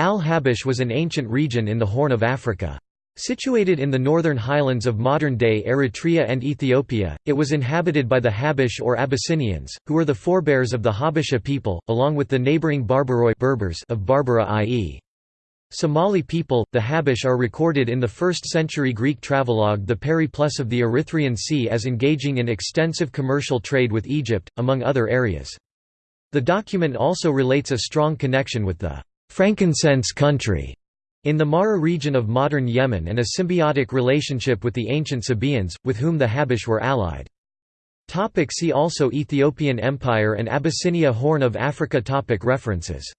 Al-Habash was an ancient region in the Horn of Africa. Situated in the northern highlands of modern-day Eritrea and Ethiopia, it was inhabited by the Habash or Abyssinians, who were the forebears of the Habesha people, along with the neighboring Barbaroi Berbers of Barbara i.e. Somali people, the Habash are recorded in the 1st century Greek travelogue the Periplus of the Erythraean Sea as engaging in extensive commercial trade with Egypt, among other areas. The document also relates a strong connection with the frankincense country in the Mahra region of modern Yemen and a symbiotic relationship with the ancient Sabaeans, with whom the Habash were allied. See also Ethiopian Empire and Abyssinia Horn of Africa References